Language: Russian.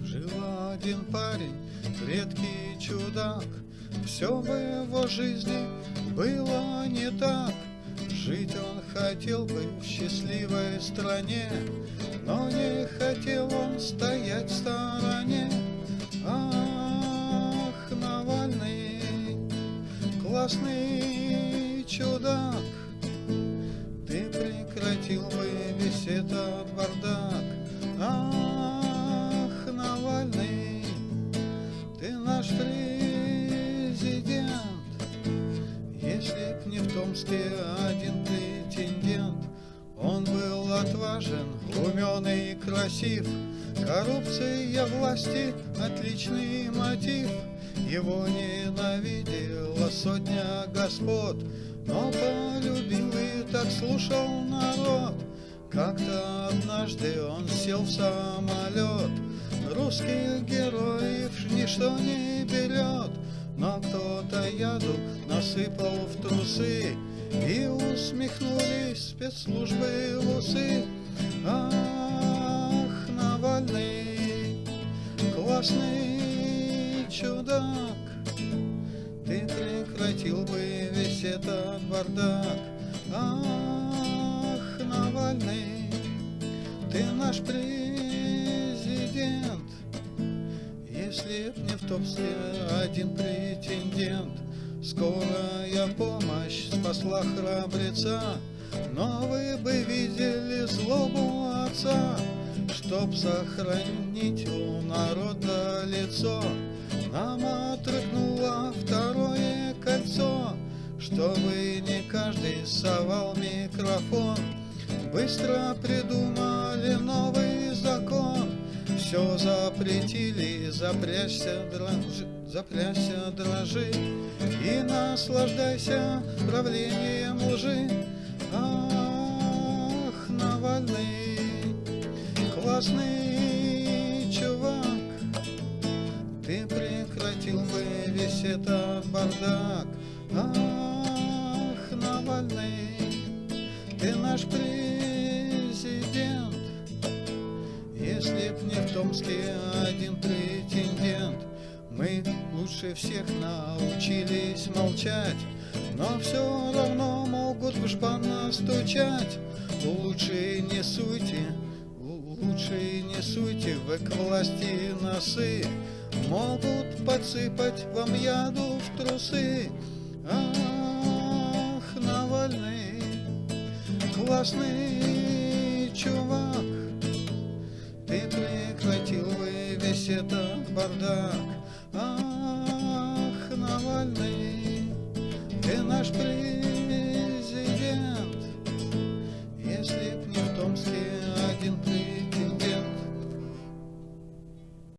Жил один парень, редкий чудак, Все в его жизни было не так. Жить он хотел бы в счастливой стране, Но не хотел он стоять в стороне. Ах, Навальный, классный чудак, Ты прекратил бы весь этот бардак. Томске один претендент, Он был отважен, умен и красив, Коррупция власти — отличный мотив. Его ненавидела сотня господ, Но полюбил и так слушал народ. Как-то однажды он сел в самолет, Русских героев ничто не берет, Но кто-то яду насыпал в трусы, И усмехнулись спецслужбы в усы. Ах, Навальный, классный чудак, Ты прекратил бы весь этот бардак. Ах, Навальный, ты наш президент. Б не в топсе один претендент, Скорая помощь спасла храбреца, Но вы бы видели злобу отца, Чтоб сохранить у народа лицо, Нам отрыгнуло второе кольцо, Чтобы не каждый совал микрофон, Быстро придумали новый закон, Все запретили, запрячься, дрожи, запрячься, дрожи И наслаждайся правлением лжи. Ах, Навальный, классный чувак, Ты прекратил бы весь этот бардак. Ах, Навальный, ты наш президент. Если б не в Томске один претендент, Мы лучше всех научились молчать, Но все равно могут в жбан настучать. Лучше не суйте, лучше не суйте вы к власти носы, Могут подсыпать вам яду в трусы. Ах, Навальный, классный весь этот бардак. Ах, Навальный, ты наш президент.